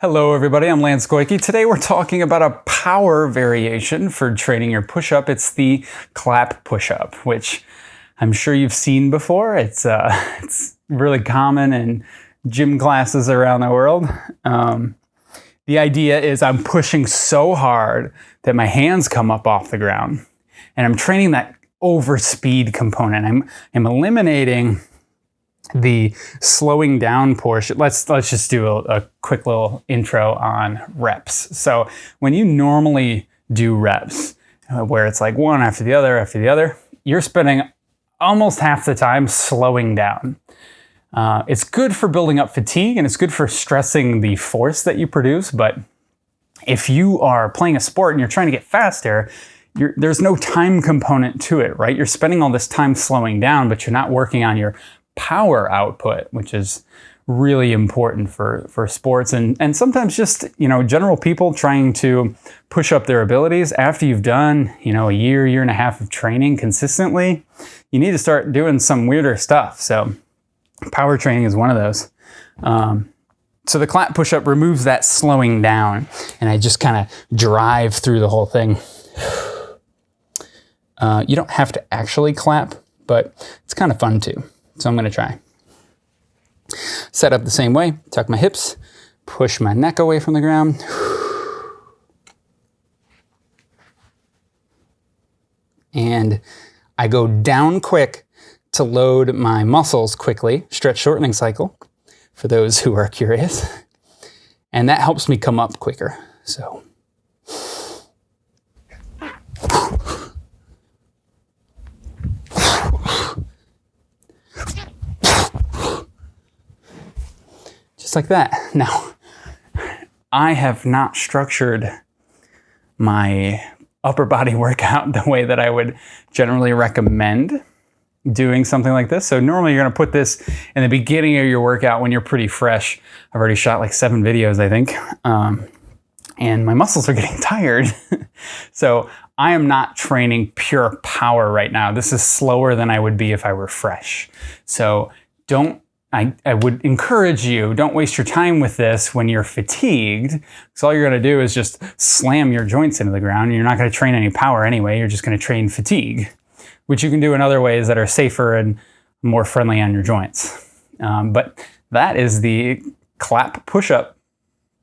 Hello everybody, I'm Lance Goyke. Today we're talking about a power variation for training your push-up. It's the clap push-up, which I'm sure you've seen before. It's, uh, it's really common in gym classes around the world. Um, the idea is I'm pushing so hard that my hands come up off the ground and I'm training that over speed component. I'm, I'm eliminating the slowing down portion, let's let's just do a, a, quick little intro on reps. So when you normally do reps, uh, where it's like one after the other after the other, you're spending almost half the time slowing down. Uh, it's good for building up fatigue and it's good for stressing the force that you produce, but if you are playing a sport and you're trying to get faster, there's no time component to it, right? You're spending all this time slowing down, but you're not working on your power output, which is really important for, for sports and, and sometimes just, you know, general people trying to push up their abilities after you've done, you know, a year, year and a half of training consistently, you need to start doing some weirder stuff. So power training is one of those. Um, so the clap push-up removes that slowing down and I just kind of drive through the whole thing. Uh, you don't have to actually clap, but it's kind of fun too. So I'm going to try. Set up the same way, tuck my hips, push my neck away from the ground. And I go down quick to load my muscles quickly, stretch shortening cycle, for those who are curious. And that helps me come up quicker. So just like that. Now, I have not structured my upper body workout the way that I would generally recommend doing something like this. So normally you're gonna put this in the beginning of your workout when you're pretty fresh. I've already shot like seven videos, I think. Um, and my muscles are getting tired. so I am not training pure power right now. This is slower than I would be if I were fresh. So don't I, I would encourage you, don't waste your time with this when you're fatigued, because all you're going to do is just slam your joints into the ground. You're not going to train any power anyway. You're just going to train fatigue, which you can do in other ways that are safer and more friendly on your joints. Um, but that is the clap push-up